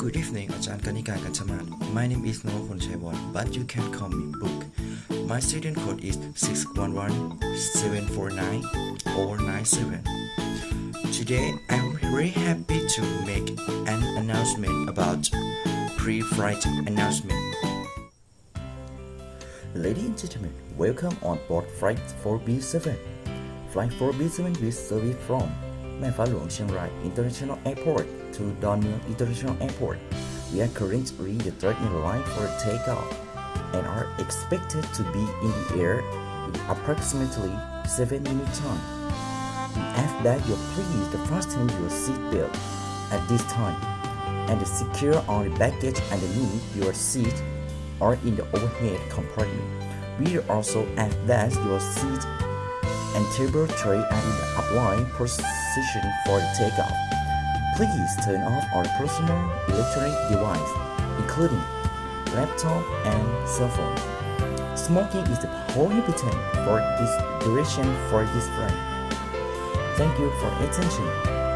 Good evening, Ajahn Kanika My name is Noah Konchaiwon, but you can call me Book. My student code is 611-749-097. Today, I'm very happy to make an announcement about pre-flight announcement. Ladies and gentlemen, welcome on board Flight 4B7. Flight 4B7 will service from Chiang Rai International Airport to Don Mueang International Airport. We are currently the third in line for takeoff and are expected to be in the air in approximately 7 minutes time. We ask that you please fasten your seatbelt at this time and secure all the baggage underneath your seat or in the overhead compartment. We also ask that your seat and table tray are in upright position for takeoff. Please turn off all personal electronic devices, including laptop and cell phone. Smoking is prohibited for this duration for this flight. Thank you for attention.